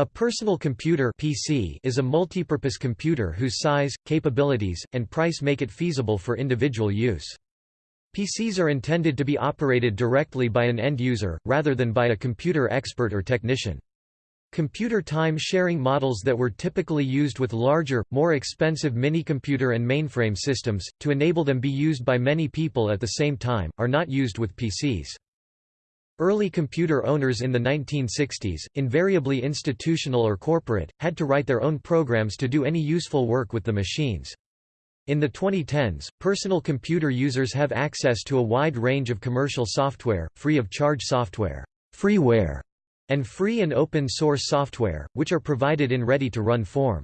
A personal computer PC is a multipurpose computer whose size, capabilities, and price make it feasible for individual use. PCs are intended to be operated directly by an end user, rather than by a computer expert or technician. Computer time-sharing models that were typically used with larger, more expensive mini-computer and mainframe systems, to enable them be used by many people at the same time, are not used with PCs. Early computer owners in the 1960s, invariably institutional or corporate, had to write their own programs to do any useful work with the machines. In the 2010s, personal computer users have access to a wide range of commercial software, free of charge software, freeware, and free and open source software, which are provided in ready-to-run form.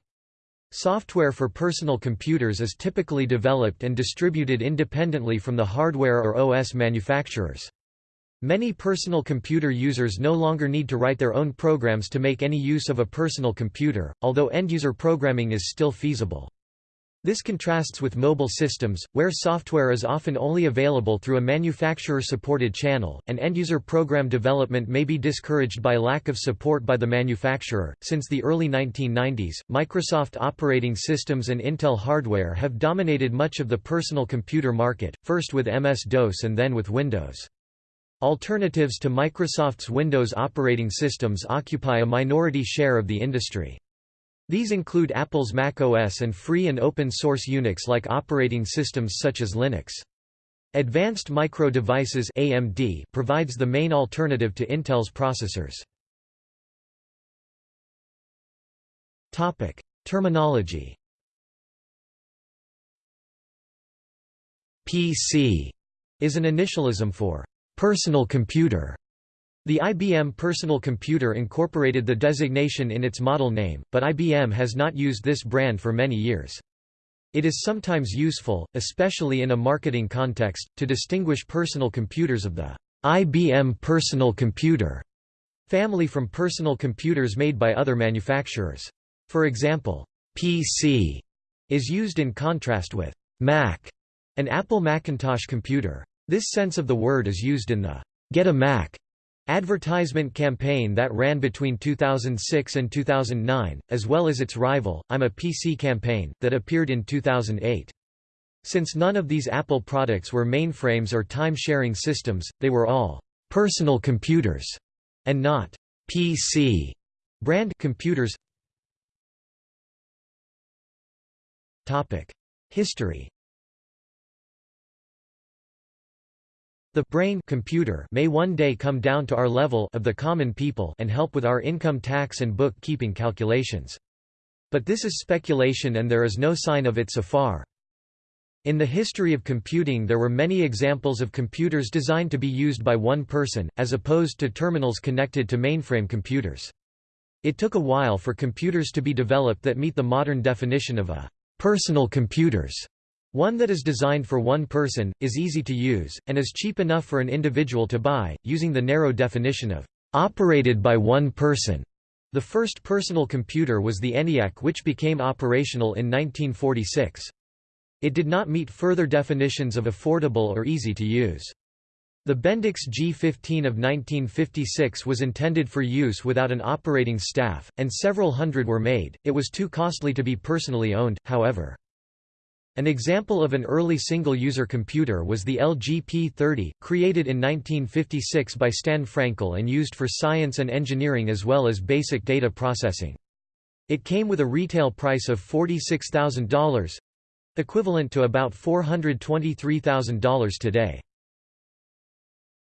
Software for personal computers is typically developed and distributed independently from the hardware or OS manufacturers. Many personal computer users no longer need to write their own programs to make any use of a personal computer, although end-user programming is still feasible. This contrasts with mobile systems, where software is often only available through a manufacturer-supported channel, and end-user program development may be discouraged by lack of support by the manufacturer. Since the early 1990s, Microsoft operating systems and Intel hardware have dominated much of the personal computer market, first with MS-DOS and then with Windows. Alternatives to Microsoft's Windows operating systems occupy a minority share of the industry. These include Apple's Mac OS and free and open source Unix-like operating systems such as Linux. Advanced Micro Devices AMD provides the main alternative to Intel's processors. Topic: Terminology. PC is an initialism for Personal computer. The IBM Personal Computer incorporated the designation in its model name, but IBM has not used this brand for many years. It is sometimes useful, especially in a marketing context, to distinguish personal computers of the IBM Personal Computer family from personal computers made by other manufacturers. For example, PC is used in contrast with Mac, an Apple Macintosh computer. This sense of the word is used in the Get a Mac advertisement campaign that ran between 2006 and 2009, as well as its rival, I'm a PC campaign, that appeared in 2008. Since none of these Apple products were mainframes or time-sharing systems, they were all personal computers and not PC brand computers. History The brain computer may one day come down to our level of the common people and help with our income tax and book-keeping calculations. But this is speculation and there is no sign of it so far. In the history of computing there were many examples of computers designed to be used by one person, as opposed to terminals connected to mainframe computers. It took a while for computers to be developed that meet the modern definition of a personal computers. One that is designed for one person, is easy to use, and is cheap enough for an individual to buy, using the narrow definition of operated by one person. The first personal computer was the ENIAC which became operational in 1946. It did not meet further definitions of affordable or easy to use. The Bendix G15 of 1956 was intended for use without an operating staff, and several hundred were made, it was too costly to be personally owned, however. An example of an early single-user computer was the LGP-30, created in 1956 by Stan Frankel and used for science and engineering as well as basic data processing. It came with a retail price of $46,000—equivalent to about $423,000 today.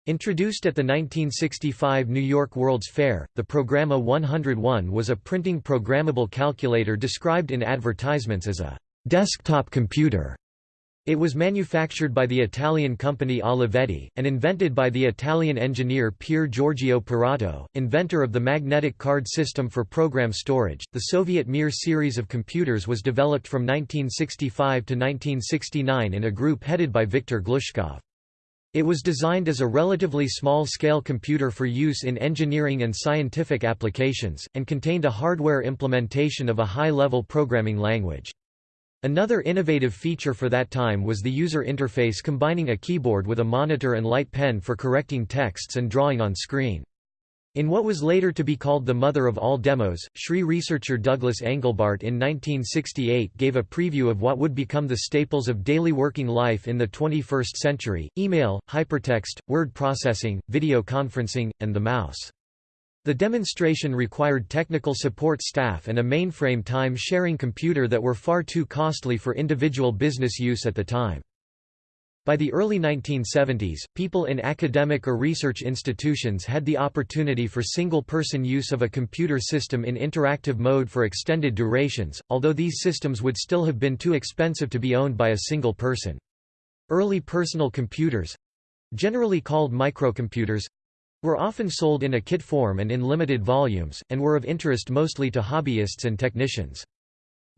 Introduced at the 1965 New York World's Fair, the Programma 101 was a printing programmable calculator described in advertisements as a desktop computer. It was manufactured by the Italian company Olivetti, and invented by the Italian engineer Pier Giorgio Perotto, inventor of the magnetic card system for program storage. The Soviet Mir series of computers was developed from 1965 to 1969 in a group headed by Viktor Glushkov. It was designed as a relatively small-scale computer for use in engineering and scientific applications, and contained a hardware implementation of a high-level programming language. Another innovative feature for that time was the user interface combining a keyboard with a monitor and light pen for correcting texts and drawing on screen. In what was later to be called the mother of all demos, SRI researcher Douglas Engelbart in 1968 gave a preview of what would become the staples of daily working life in the 21st century, email, hypertext, word processing, video conferencing, and the mouse. The demonstration required technical support staff and a mainframe time-sharing computer that were far too costly for individual business use at the time. By the early 1970s, people in academic or research institutions had the opportunity for single-person use of a computer system in interactive mode for extended durations, although these systems would still have been too expensive to be owned by a single person. Early personal computers—generally called microcomputers, were often sold in a kit form and in limited volumes, and were of interest mostly to hobbyists and technicians.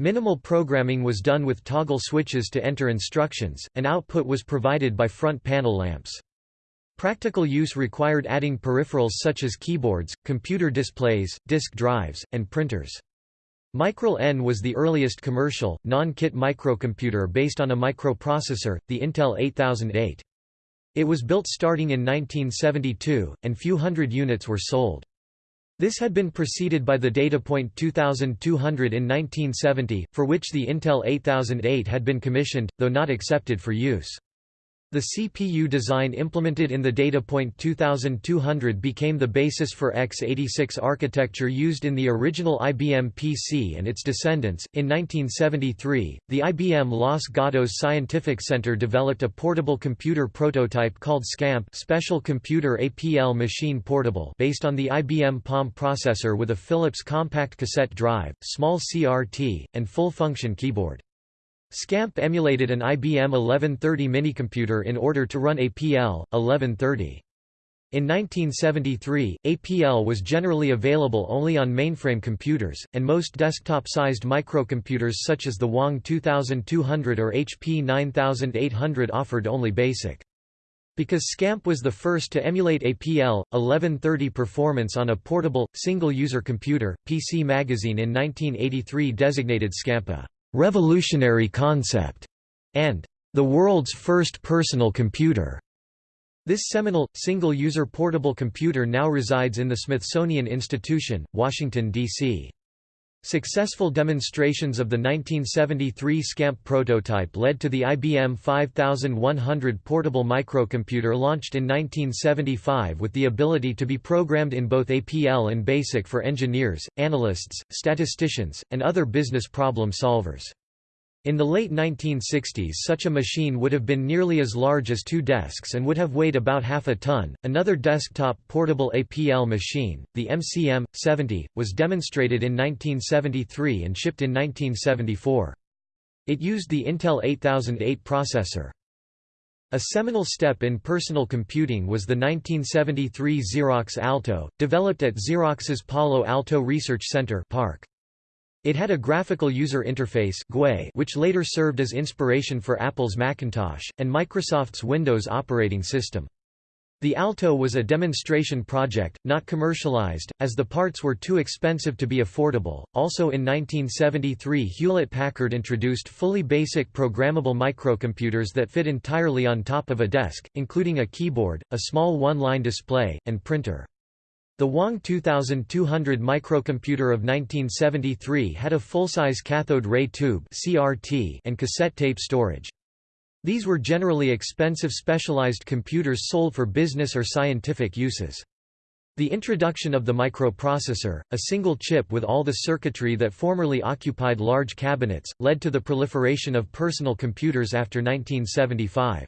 Minimal programming was done with toggle switches to enter instructions, and output was provided by front panel lamps. Practical use required adding peripherals such as keyboards, computer displays, disk drives, and printers. Micral N was the earliest commercial, non-kit microcomputer based on a microprocessor, the Intel 8008. It was built starting in 1972, and few hundred units were sold. This had been preceded by the Datapoint 2200 in 1970, for which the Intel 8008 had been commissioned, though not accepted for use. The CPU design implemented in the Datapoint 2200 became the basis for x86 architecture used in the original IBM PC and its descendants. In 1973, the IBM Los Gatos Scientific Center developed a portable computer prototype called SCAMP Special Computer APL Machine Portable based on the IBM PALM processor with a Philips compact cassette drive, small CRT, and full-function keyboard. SCAMP emulated an IBM 1130 minicomputer in order to run APL 1130. In 1973, APL was generally available only on mainframe computers, and most desktop-sized microcomputers such as the Wang 2200 or HP 9800 offered only BASIC. Because SCAMP was the first to emulate APL 1130 performance on a portable, single-user computer, PC Magazine in 1983 designated SCAMP a revolutionary concept, and the world's first personal computer. This seminal, single-user portable computer now resides in the Smithsonian Institution, Washington, D.C. Successful demonstrations of the 1973 SCAMP prototype led to the IBM 5100 portable microcomputer launched in 1975 with the ability to be programmed in both APL and BASIC for engineers, analysts, statisticians, and other business problem solvers. In the late 1960s such a machine would have been nearly as large as two desks and would have weighed about half a ton. Another desktop portable APL machine, the MCM-70, was demonstrated in 1973 and shipped in 1974. It used the Intel 8008 processor. A seminal step in personal computing was the 1973 Xerox Alto, developed at Xerox's Palo Alto Research Center PARC. It had a graphical user interface which later served as inspiration for Apple's Macintosh, and Microsoft's Windows operating system. The Alto was a demonstration project, not commercialized, as the parts were too expensive to be affordable. Also in 1973, Hewlett Packard introduced fully basic programmable microcomputers that fit entirely on top of a desk, including a keyboard, a small one-line display, and printer. The Wang 2200 microcomputer of 1973 had a full-size cathode ray tube (CRT) and cassette tape storage. These were generally expensive specialized computers sold for business or scientific uses. The introduction of the microprocessor, a single chip with all the circuitry that formerly occupied large cabinets, led to the proliferation of personal computers after 1975.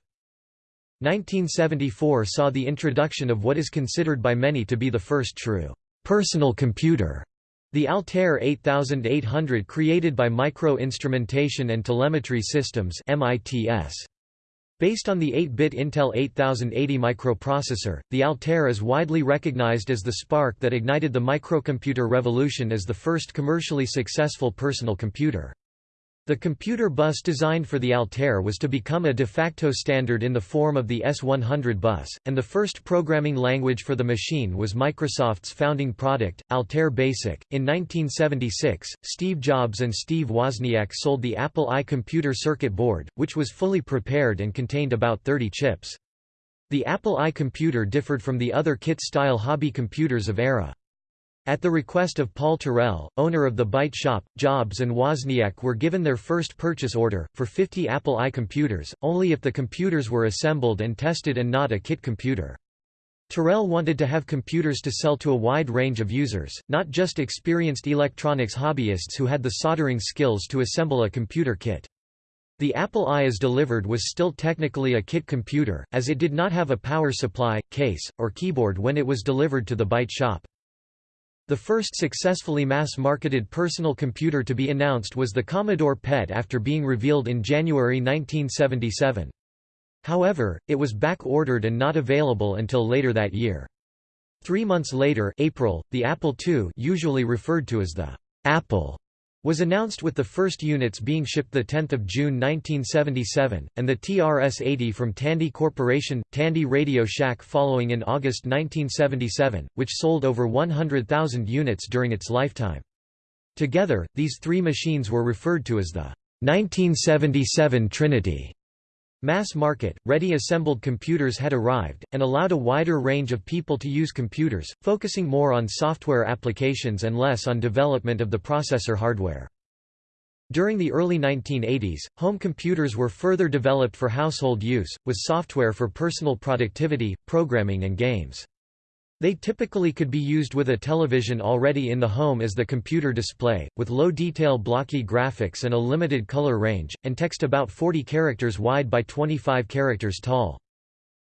1974 saw the introduction of what is considered by many to be the first true personal computer, the Altair 8800 created by Micro Instrumentation and Telemetry Systems Based on the 8-bit Intel 8080 microprocessor, the Altair is widely recognized as the spark that ignited the microcomputer revolution as the first commercially successful personal computer. The computer bus designed for the Altair was to become a de facto standard in the form of the S100 bus, and the first programming language for the machine was Microsoft's founding product, Altair Basic. In 1976, Steve Jobs and Steve Wozniak sold the Apple I computer circuit board, which was fully prepared and contained about 30 chips. The Apple I computer differed from the other kit-style hobby computers of era. At the request of Paul Terrell, owner of the Byte shop, Jobs and Wozniak were given their first purchase order, for 50 Apple I computers, only if the computers were assembled and tested and not a kit computer. Terrell wanted to have computers to sell to a wide range of users, not just experienced electronics hobbyists who had the soldering skills to assemble a computer kit. The Apple I as delivered was still technically a kit computer, as it did not have a power supply, case, or keyboard when it was delivered to the Byte shop. The first successfully mass-marketed personal computer to be announced was the Commodore PET after being revealed in January 1977. However, it was back-ordered and not available until later that year. Three months later April, the Apple II usually referred to as the Apple was announced with the first units being shipped 10 June 1977, and the TRS-80 from Tandy Corporation, Tandy Radio Shack following in August 1977, which sold over 100,000 units during its lifetime. Together, these three machines were referred to as the 1977 Trinity. Mass market, ready-assembled computers had arrived, and allowed a wider range of people to use computers, focusing more on software applications and less on development of the processor hardware. During the early 1980s, home computers were further developed for household use, with software for personal productivity, programming and games. They typically could be used with a television already in the home as the computer display, with low-detail blocky graphics and a limited color range, and text about 40 characters wide by 25 characters tall.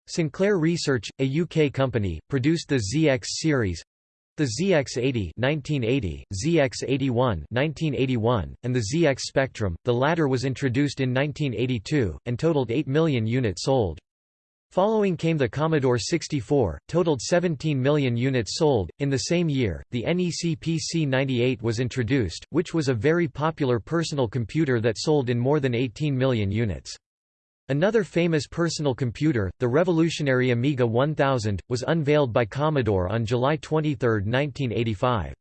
Sinclair Research, a UK company, produced the ZX series, the ZX80 1980, ZX81 1981, and the ZX Spectrum. The latter was introduced in 1982 and totaled 8 million units sold. Following came the Commodore 64, totaled 17 million units sold. In the same year, the NEC PC-98 was introduced, which was a very popular personal computer that sold in more than 18 million units. Another famous personal computer, the revolutionary Amiga 1000, was unveiled by Commodore on July 23, 1985.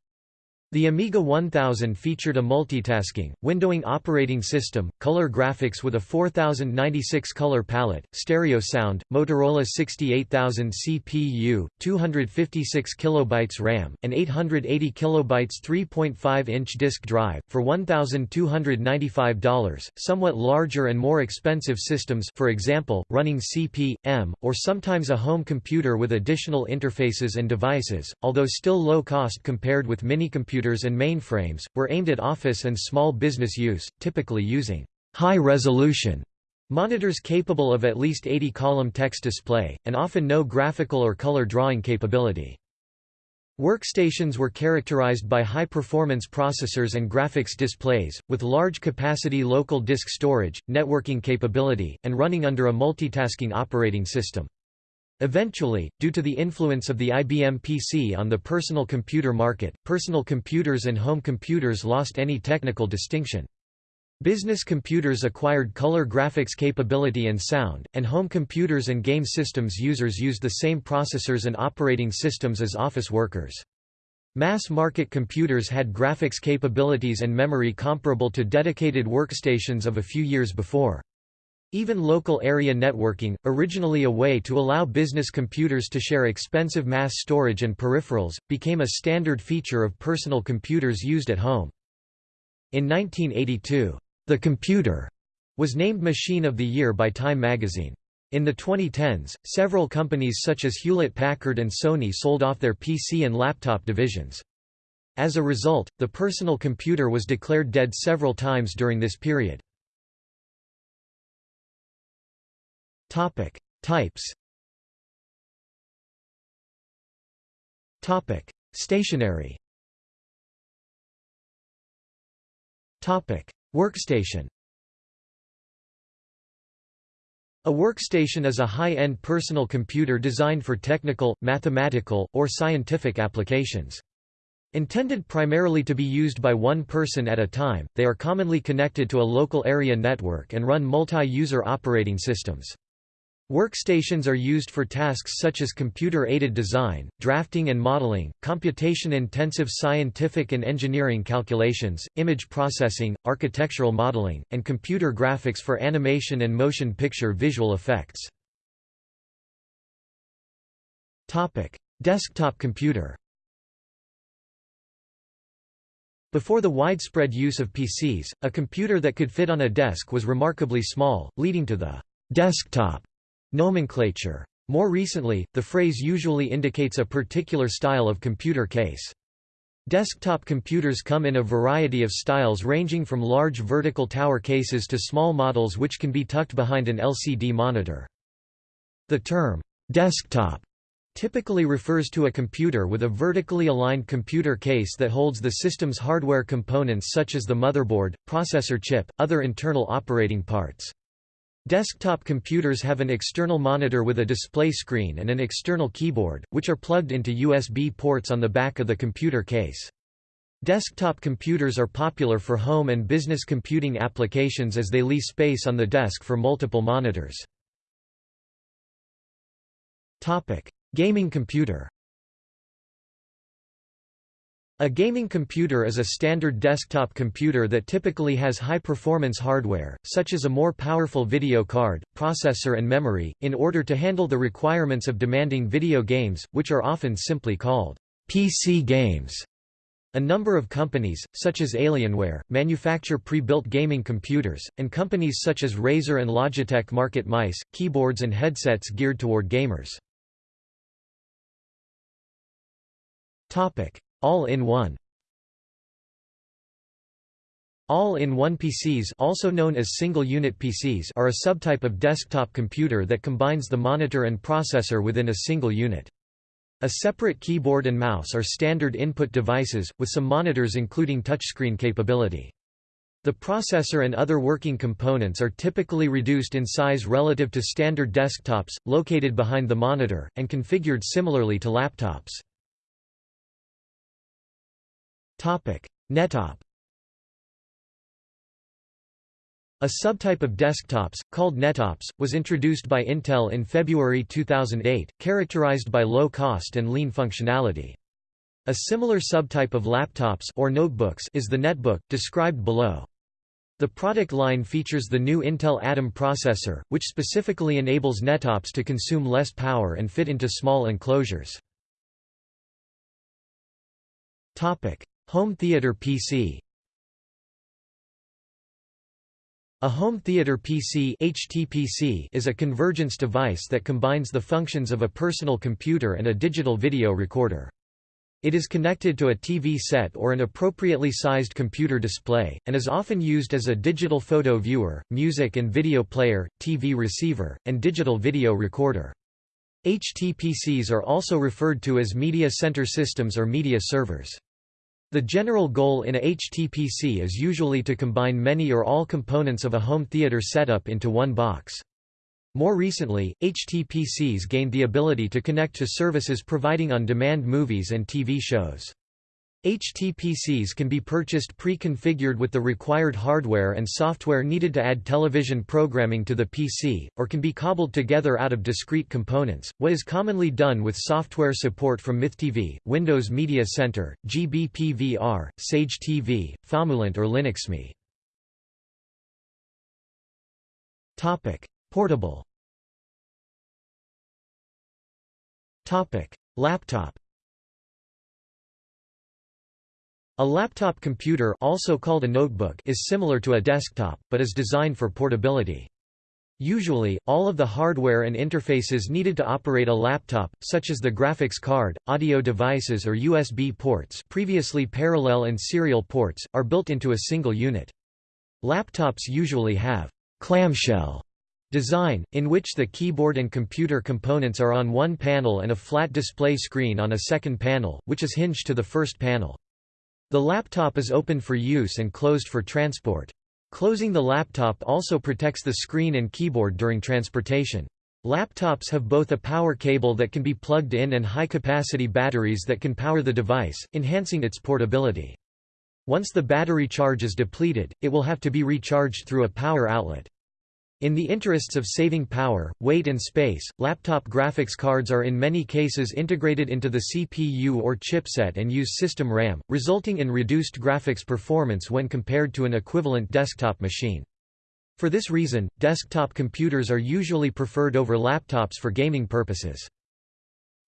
The Amiga 1000 featured a multitasking, windowing operating system, color graphics with a 4096 color palette, stereo sound, Motorola 68000 CPU, 256 kilobytes RAM, and 880 kilobytes 3.5-inch disk drive, for $1,295. Somewhat larger and more expensive systems for example, running CP/M, or sometimes a home computer with additional interfaces and devices, although still low cost compared with mini-computers computers and mainframes, were aimed at office and small business use, typically using high-resolution monitors capable of at least 80-column text display, and often no graphical or color drawing capability. Workstations were characterized by high-performance processors and graphics displays, with large-capacity local disk storage, networking capability, and running under a multitasking operating system. Eventually, due to the influence of the IBM PC on the personal computer market, personal computers and home computers lost any technical distinction. Business computers acquired color graphics capability and sound, and home computers and game systems users used the same processors and operating systems as office workers. Mass-market computers had graphics capabilities and memory comparable to dedicated workstations of a few years before. Even local area networking, originally a way to allow business computers to share expensive mass storage and peripherals, became a standard feature of personal computers used at home. In 1982, The Computer was named Machine of the Year by Time magazine. In the 2010s, several companies such as Hewlett-Packard and Sony sold off their PC and laptop divisions. As a result, the personal computer was declared dead several times during this period. Topic: Types. Topic: Stationary. Topic: Workstation. A workstation is a high-end personal computer designed for technical, mathematical, or scientific applications. Intended primarily to be used by one person at a time, they are commonly connected to a local area network and run multi-user operating systems. Workstations are used for tasks such as computer-aided design, drafting and modeling, computation-intensive scientific and engineering calculations, image processing, architectural modeling, and computer graphics for animation and motion picture visual effects. Desktop computer Before the widespread use of PCs, a computer that could fit on a desk was remarkably small, leading to the desktop nomenclature. More recently, the phrase usually indicates a particular style of computer case. Desktop computers come in a variety of styles ranging from large vertical tower cases to small models which can be tucked behind an LCD monitor. The term, desktop, typically refers to a computer with a vertically aligned computer case that holds the system's hardware components such as the motherboard, processor chip, other internal operating parts. Desktop computers have an external monitor with a display screen and an external keyboard, which are plugged into USB ports on the back of the computer case. Desktop computers are popular for home and business computing applications as they leave space on the desk for multiple monitors. Gaming computer a gaming computer is a standard desktop computer that typically has high-performance hardware, such as a more powerful video card, processor and memory, in order to handle the requirements of demanding video games, which are often simply called PC games. A number of companies, such as Alienware, manufacture pre-built gaming computers, and companies such as Razer and Logitech market mice, keyboards and headsets geared toward gamers. All-in-one All-in-one PCs also known as single-unit PCs are a subtype of desktop computer that combines the monitor and processor within a single unit. A separate keyboard and mouse are standard input devices, with some monitors including touchscreen capability. The processor and other working components are typically reduced in size relative to standard desktops, located behind the monitor, and configured similarly to laptops. Nettop A subtype of desktops, called nettops, was introduced by Intel in February 2008, characterized by low cost and lean functionality. A similar subtype of laptops or notebooks is the netbook, described below. The product line features the new Intel Atom processor, which specifically enables nettops to consume less power and fit into small enclosures. Home theater PC A home theater PC HTPC is a convergence device that combines the functions of a personal computer and a digital video recorder. It is connected to a TV set or an appropriately sized computer display, and is often used as a digital photo viewer, music and video player, TV receiver, and digital video recorder. HTPCs are also referred to as media center systems or media servers. The general goal in a HTPC is usually to combine many or all components of a home theater setup into one box. More recently, HTPCs gained the ability to connect to services providing on-demand movies and TV shows. HTPCs can be purchased pre-configured with the required hardware and software needed to add television programming to the PC, or can be cobbled together out of discrete components, what is commonly done with software support from MythTV, Windows Media Center, GBPVR, Sage TV, Famulent or LinuxMCE. Portable. Laptop A laptop computer also called a notebook is similar to a desktop, but is designed for portability. Usually, all of the hardware and interfaces needed to operate a laptop, such as the graphics card, audio devices or USB ports previously parallel and serial ports, are built into a single unit. Laptops usually have clamshell design, in which the keyboard and computer components are on one panel and a flat display screen on a second panel, which is hinged to the first panel. The laptop is open for use and closed for transport. Closing the laptop also protects the screen and keyboard during transportation. Laptops have both a power cable that can be plugged in and high-capacity batteries that can power the device, enhancing its portability. Once the battery charge is depleted, it will have to be recharged through a power outlet. In the interests of saving power, weight and space, laptop graphics cards are in many cases integrated into the CPU or chipset and use system RAM, resulting in reduced graphics performance when compared to an equivalent desktop machine. For this reason, desktop computers are usually preferred over laptops for gaming purposes.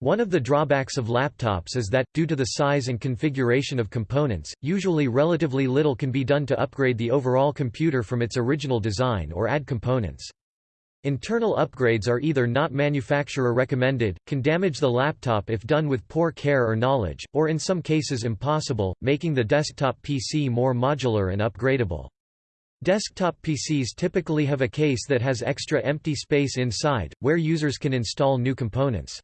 One of the drawbacks of laptops is that, due to the size and configuration of components, usually relatively little can be done to upgrade the overall computer from its original design or add components. Internal upgrades are either not manufacturer recommended, can damage the laptop if done with poor care or knowledge, or in some cases impossible, making the desktop PC more modular and upgradable. Desktop PCs typically have a case that has extra empty space inside, where users can install new components.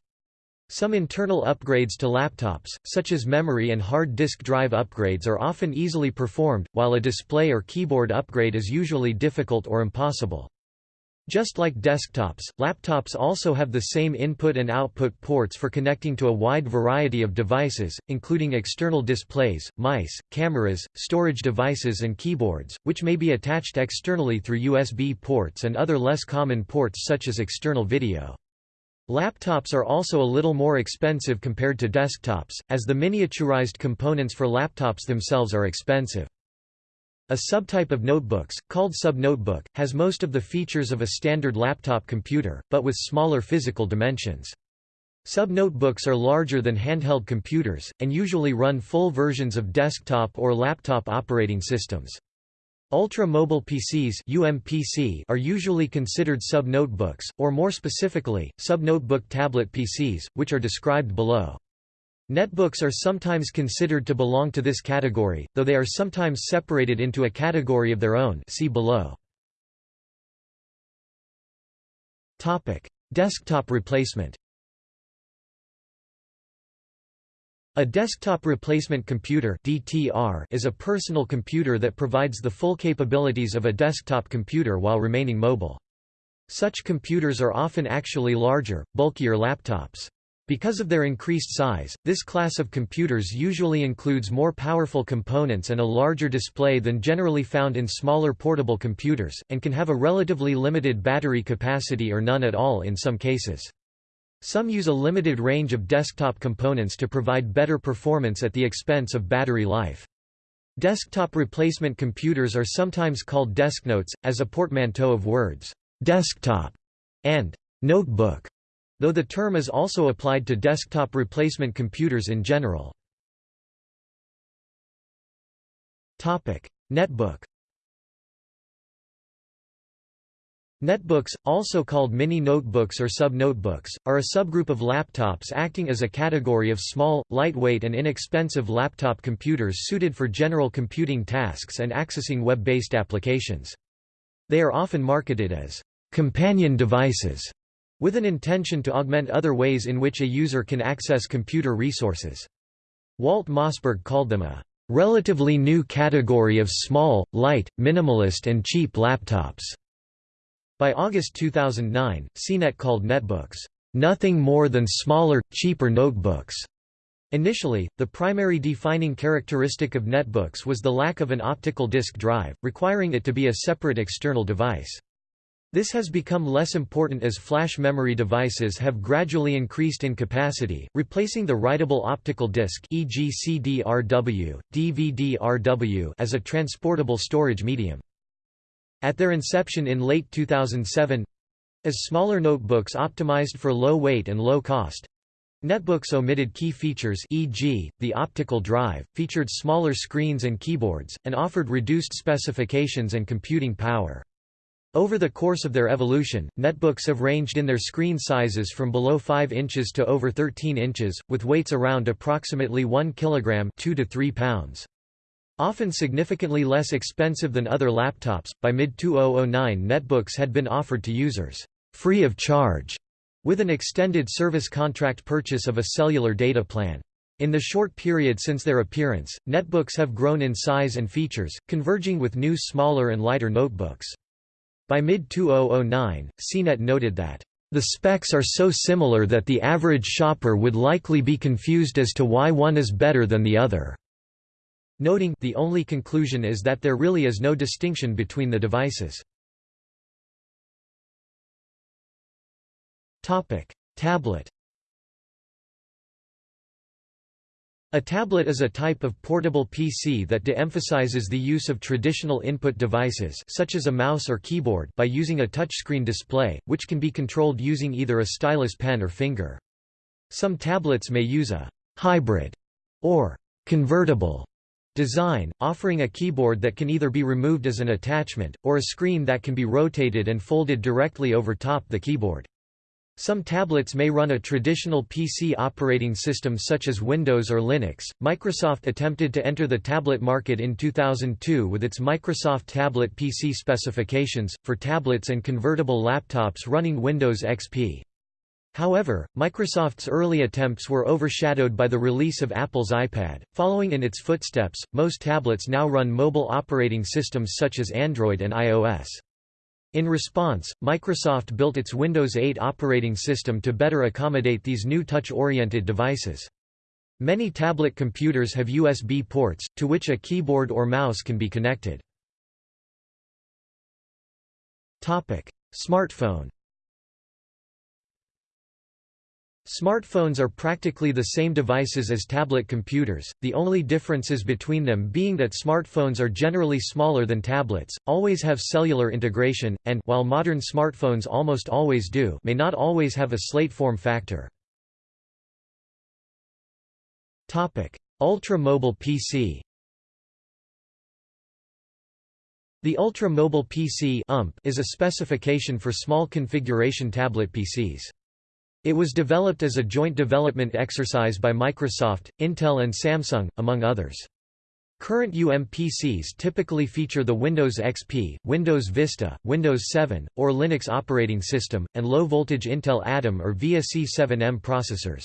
Some internal upgrades to laptops, such as memory and hard disk drive upgrades are often easily performed, while a display or keyboard upgrade is usually difficult or impossible. Just like desktops, laptops also have the same input and output ports for connecting to a wide variety of devices, including external displays, mice, cameras, storage devices and keyboards, which may be attached externally through USB ports and other less common ports such as external video. Laptops are also a little more expensive compared to desktops, as the miniaturized components for laptops themselves are expensive. A subtype of notebooks, called subnotebook, has most of the features of a standard laptop computer, but with smaller physical dimensions. Subnotebooks are larger than handheld computers, and usually run full versions of desktop or laptop operating systems. Ultra-mobile PCs UMPC are usually considered sub-notebooks, or more specifically, sub-notebook tablet PCs, which are described below. Netbooks are sometimes considered to belong to this category, though they are sometimes separated into a category of their own see below. Desktop replacement A desktop replacement computer (DTR) is a personal computer that provides the full capabilities of a desktop computer while remaining mobile. Such computers are often actually larger, bulkier laptops. Because of their increased size, this class of computers usually includes more powerful components and a larger display than generally found in smaller portable computers, and can have a relatively limited battery capacity or none at all in some cases. Some use a limited range of desktop components to provide better performance at the expense of battery life. Desktop replacement computers are sometimes called desknotes, as a portmanteau of words, desktop and notebook, though the term is also applied to desktop replacement computers in general. Topic: Netbook Netbooks, also called mini notebooks or sub-notebooks, are a subgroup of laptops acting as a category of small, lightweight and inexpensive laptop computers suited for general computing tasks and accessing web-based applications. They are often marketed as companion devices, with an intention to augment other ways in which a user can access computer resources. Walt Mossberg called them a relatively new category of small, light, minimalist and cheap laptops. By August 2009, CNET called netbooks, "...nothing more than smaller, cheaper notebooks." Initially, the primary defining characteristic of netbooks was the lack of an optical disk drive, requiring it to be a separate external device. This has become less important as flash memory devices have gradually increased in capacity, replacing the writable optical disc e.g. CD-RW, DVD-RW as a transportable storage medium. At their inception in late 2007 as smaller notebooks optimized for low weight and low cost netbooks omitted key features e.g., the optical drive, featured smaller screens and keyboards, and offered reduced specifications and computing power. Over the course of their evolution, netbooks have ranged in their screen sizes from below 5 inches to over 13 inches, with weights around approximately 1 kg 2 to 3 pounds. Often significantly less expensive than other laptops, by mid-2009 netbooks had been offered to users, free of charge, with an extended service contract purchase of a cellular data plan. In the short period since their appearance, netbooks have grown in size and features, converging with new smaller and lighter notebooks. By mid-2009, CNET noted that, "...the specs are so similar that the average shopper would likely be confused as to why one is better than the other." Noting the only conclusion is that there really is no distinction between the devices. Tablet A tablet is a type of portable PC that de-emphasizes the use of traditional input devices such as a mouse or keyboard by using a touchscreen display, which can be controlled using either a stylus pen or finger. Some tablets may use a hybrid or convertible design, offering a keyboard that can either be removed as an attachment, or a screen that can be rotated and folded directly over top the keyboard. Some tablets may run a traditional PC operating system such as Windows or Linux. Microsoft attempted to enter the tablet market in 2002 with its Microsoft Tablet PC specifications, for tablets and convertible laptops running Windows XP. However, Microsoft's early attempts were overshadowed by the release of Apple's iPad. Following in its footsteps, most tablets now run mobile operating systems such as Android and iOS. In response, Microsoft built its Windows 8 operating system to better accommodate these new touch-oriented devices. Many tablet computers have USB ports, to which a keyboard or mouse can be connected. Smartphone Smartphones are practically the same devices as tablet computers, the only differences between them being that smartphones are generally smaller than tablets, always have cellular integration, and while modern smartphones almost always do may not always have a slate form factor. Ultra-mobile PC The ultra-mobile PC is a specification for small configuration tablet PCs. It was developed as a joint development exercise by Microsoft, Intel and Samsung, among others. Current UMPCs typically feature the Windows XP, Windows Vista, Windows 7, or Linux operating system, and low-voltage Intel Atom or VIA C7M processors.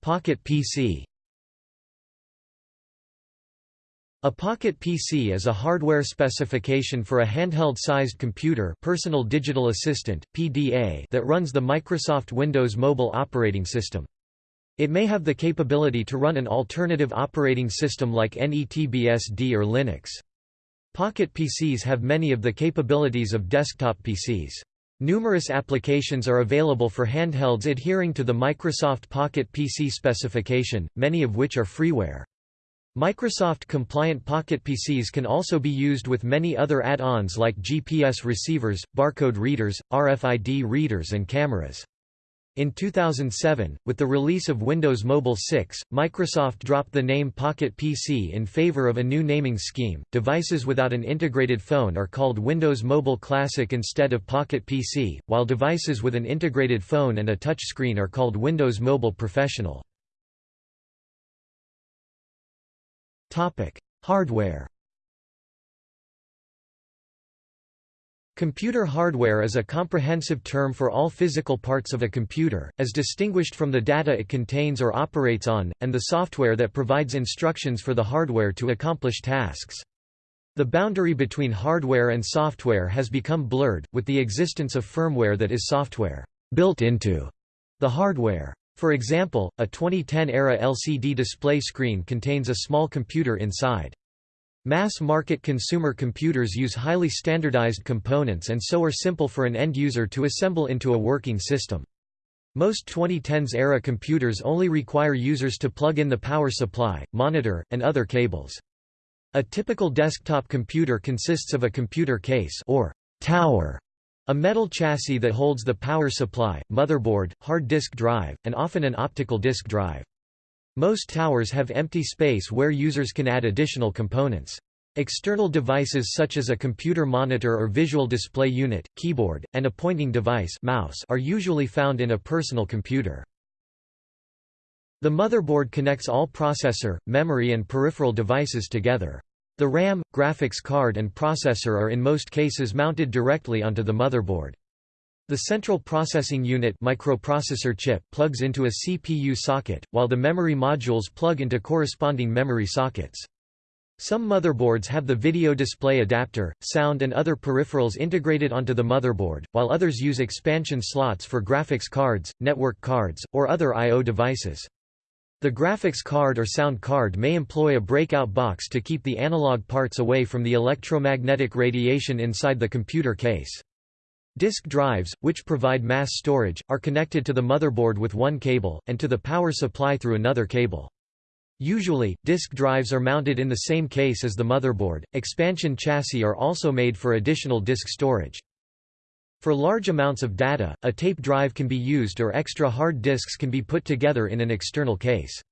Pocket PC A Pocket PC is a hardware specification for a handheld-sized computer personal digital assistant, PDA that runs the Microsoft Windows mobile operating system. It may have the capability to run an alternative operating system like NETBSD or Linux. Pocket PCs have many of the capabilities of desktop PCs. Numerous applications are available for handhelds adhering to the Microsoft Pocket PC specification, many of which are freeware. Microsoft-compliant Pocket PCs can also be used with many other add-ons like GPS receivers, barcode readers, RFID readers and cameras. In 2007, with the release of Windows Mobile 6, Microsoft dropped the name Pocket PC in favor of a new naming scheme. Devices without an integrated phone are called Windows Mobile Classic instead of Pocket PC, while devices with an integrated phone and a touchscreen are called Windows Mobile Professional. Topic: Hardware. Computer hardware is a comprehensive term for all physical parts of a computer, as distinguished from the data it contains or operates on, and the software that provides instructions for the hardware to accomplish tasks. The boundary between hardware and software has become blurred, with the existence of firmware that is software built into the hardware. For example, a 2010-era LCD display screen contains a small computer inside. Mass-market consumer computers use highly standardized components and so are simple for an end user to assemble into a working system. Most 2010s-era computers only require users to plug in the power supply, monitor, and other cables. A typical desktop computer consists of a computer case or tower a metal chassis that holds the power supply, motherboard, hard disk drive, and often an optical disk drive. Most towers have empty space where users can add additional components. External devices such as a computer monitor or visual display unit, keyboard, and a pointing device mouse are usually found in a personal computer. The motherboard connects all processor, memory and peripheral devices together. The RAM, graphics card and processor are in most cases mounted directly onto the motherboard. The central processing unit microprocessor chip plugs into a CPU socket, while the memory modules plug into corresponding memory sockets. Some motherboards have the video display adapter, sound and other peripherals integrated onto the motherboard, while others use expansion slots for graphics cards, network cards, or other I.O. devices. The graphics card or sound card may employ a breakout box to keep the analog parts away from the electromagnetic radiation inside the computer case. Disk drives, which provide mass storage, are connected to the motherboard with one cable, and to the power supply through another cable. Usually, disk drives are mounted in the same case as the motherboard. Expansion chassis are also made for additional disk storage. For large amounts of data, a tape drive can be used or extra hard disks can be put together in an external case.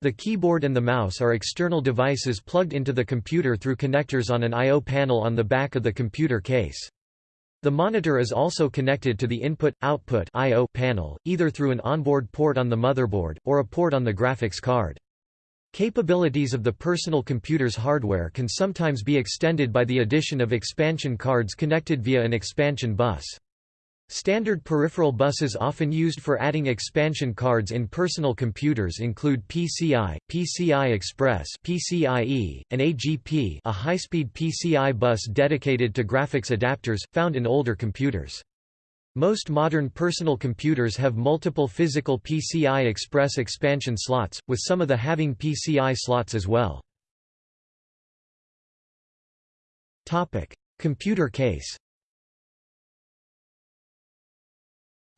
The keyboard and the mouse are external devices plugged into the computer through connectors on an I.O. panel on the back of the computer case. The monitor is also connected to the input-output panel, either through an onboard port on the motherboard, or a port on the graphics card. Capabilities of the personal computer's hardware can sometimes be extended by the addition of expansion cards connected via an expansion bus. Standard peripheral buses often used for adding expansion cards in personal computers include PCI, PCI Express PCIe, and AGP a high-speed PCI bus dedicated to graphics adapters, found in older computers. Most modern personal computers have multiple physical PCI Express expansion slots, with some of the having PCI slots as well. Computer case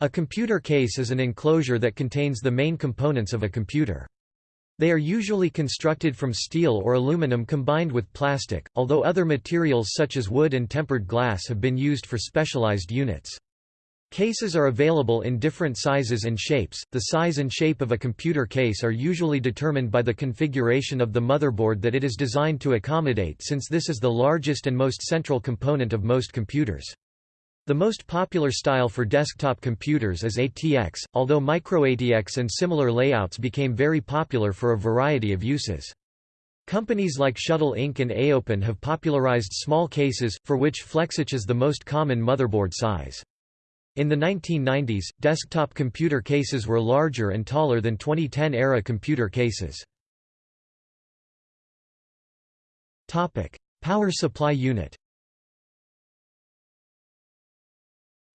A computer case is an enclosure that contains the main components of a computer. They are usually constructed from steel or aluminum combined with plastic, although other materials such as wood and tempered glass have been used for specialized units. Cases are available in different sizes and shapes. The size and shape of a computer case are usually determined by the configuration of the motherboard that it is designed to accommodate since this is the largest and most central component of most computers. The most popular style for desktop computers is ATX, although MicroATX and similar layouts became very popular for a variety of uses. Companies like Shuttle Inc. and AOPEN have popularized small cases, for which FlexATX is the most common motherboard size. In the 1990s, desktop computer cases were larger and taller than 2010-era computer cases. Power supply unit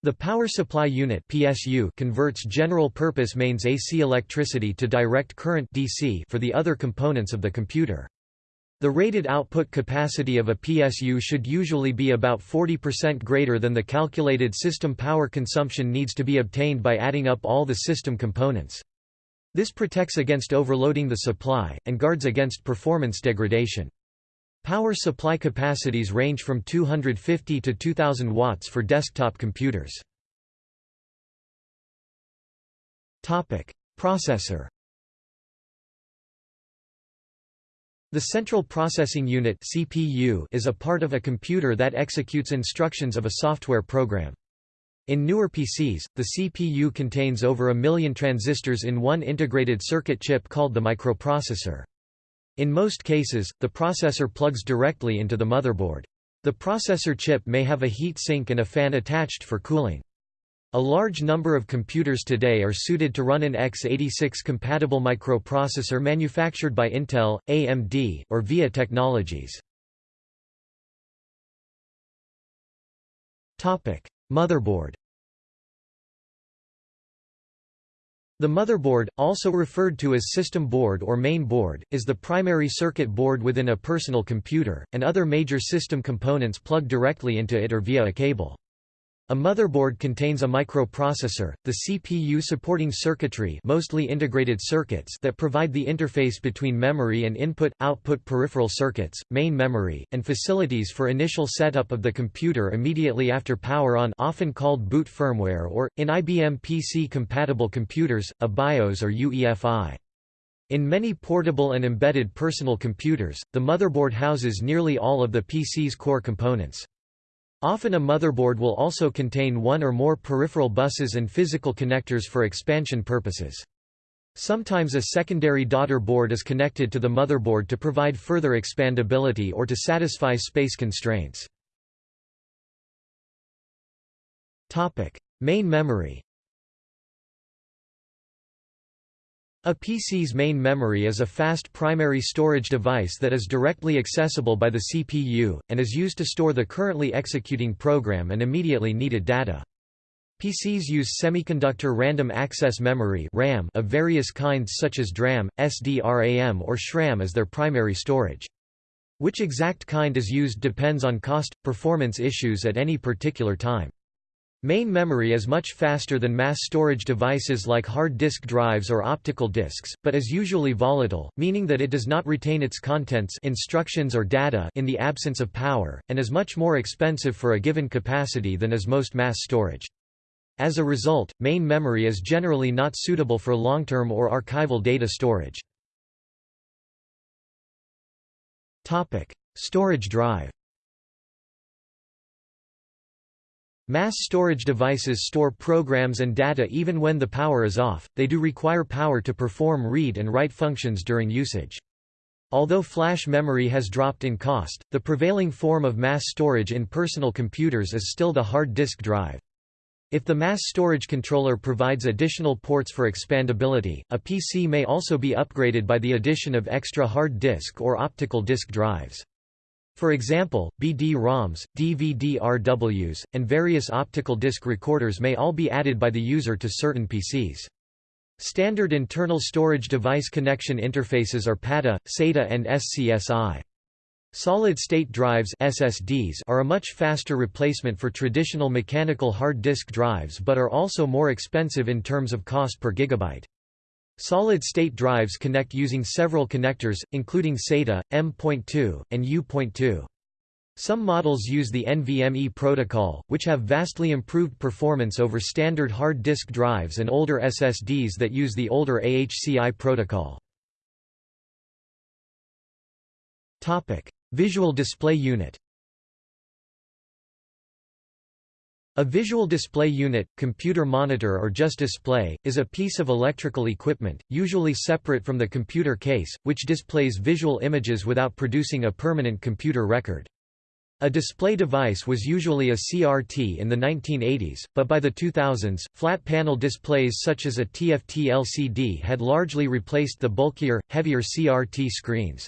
The Power Supply Unit (PSU) converts general-purpose mains AC electricity to direct current (DC) for the other components of the computer. The rated output capacity of a PSU should usually be about 40% greater than the calculated system power consumption needs to be obtained by adding up all the system components. This protects against overloading the supply, and guards against performance degradation. Power supply capacities range from 250 to 2000 watts for desktop computers. Processor. The Central Processing Unit (CPU) is a part of a computer that executes instructions of a software program. In newer PCs, the CPU contains over a million transistors in one integrated circuit chip called the microprocessor. In most cases, the processor plugs directly into the motherboard. The processor chip may have a heat sink and a fan attached for cooling. A large number of computers today are suited to run an x86-compatible microprocessor manufactured by Intel, AMD, or VIA Technologies. Motherboard The motherboard, also referred to as system board or main board, is the primary circuit board within a personal computer, and other major system components plug directly into it or via a cable. A motherboard contains a microprocessor, the CPU supporting circuitry mostly integrated circuits that provide the interface between memory and input-output peripheral circuits, main memory, and facilities for initial setup of the computer immediately after power on often called boot firmware or, in IBM PC-compatible computers, a BIOS or UEFI. In many portable and embedded personal computers, the motherboard houses nearly all of the PC's core components. Often a motherboard will also contain one or more peripheral buses and physical connectors for expansion purposes. Sometimes a secondary daughter board is connected to the motherboard to provide further expandability or to satisfy space constraints. Main memory A PC's main memory is a fast primary storage device that is directly accessible by the CPU, and is used to store the currently executing program and immediately needed data. PCs use semiconductor random access memory RAM of various kinds such as DRAM, SDRAM or SRAM as their primary storage. Which exact kind is used depends on cost, performance issues at any particular time. Main memory is much faster than mass storage devices like hard disk drives or optical disks, but is usually volatile, meaning that it does not retain its contents instructions or data in the absence of power, and is much more expensive for a given capacity than is most mass storage. As a result, main memory is generally not suitable for long-term or archival data storage. Storage drive Mass storage devices store programs and data even when the power is off, they do require power to perform read and write functions during usage. Although flash memory has dropped in cost, the prevailing form of mass storage in personal computers is still the hard disk drive. If the mass storage controller provides additional ports for expandability, a PC may also be upgraded by the addition of extra hard disk or optical disk drives. For example, BD-ROMs, DVD-RWs, and various optical disc recorders may all be added by the user to certain PCs. Standard internal storage device connection interfaces are PATA, SATA and SCSI. Solid-state drives SSDs are a much faster replacement for traditional mechanical hard disk drives but are also more expensive in terms of cost per gigabyte. Solid-state drives connect using several connectors, including SATA, M.2, and U.2. Some models use the NVMe protocol, which have vastly improved performance over standard hard disk drives and older SSDs that use the older AHCI protocol. Visual Display Unit A visual display unit, computer monitor or just display, is a piece of electrical equipment, usually separate from the computer case, which displays visual images without producing a permanent computer record. A display device was usually a CRT in the 1980s, but by the 2000s, flat panel displays such as a TFT LCD had largely replaced the bulkier, heavier CRT screens.